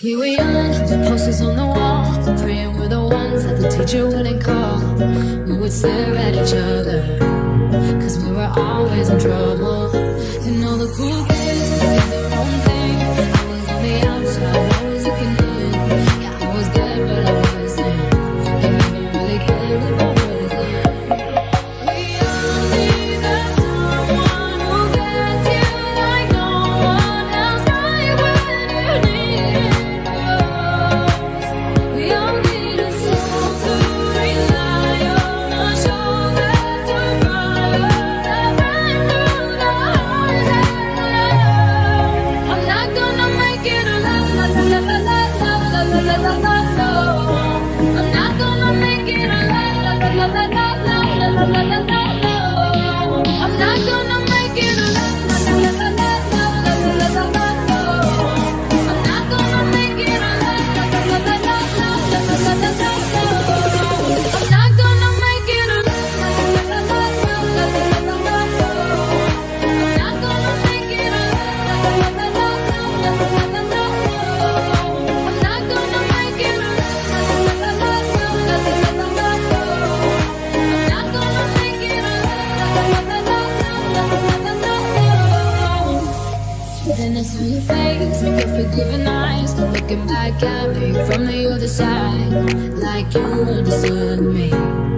Here we are, the posters on the wall Praying we're the ones that the teacher wouldn't call. We would stare at each other Cause we were always in trouble. And all the cool kids did their own thing. I was on the outside, always looking in Yeah, I was there, but I wasn't. And never really cared 啦啦啦。to your face with your forgiving eyes Looking back at me from the other side. Like you understood me.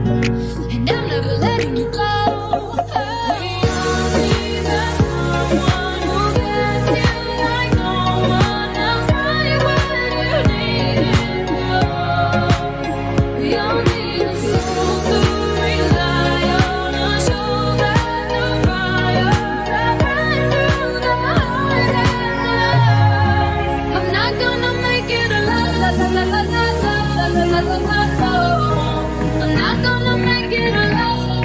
I'm not gonna make it alone.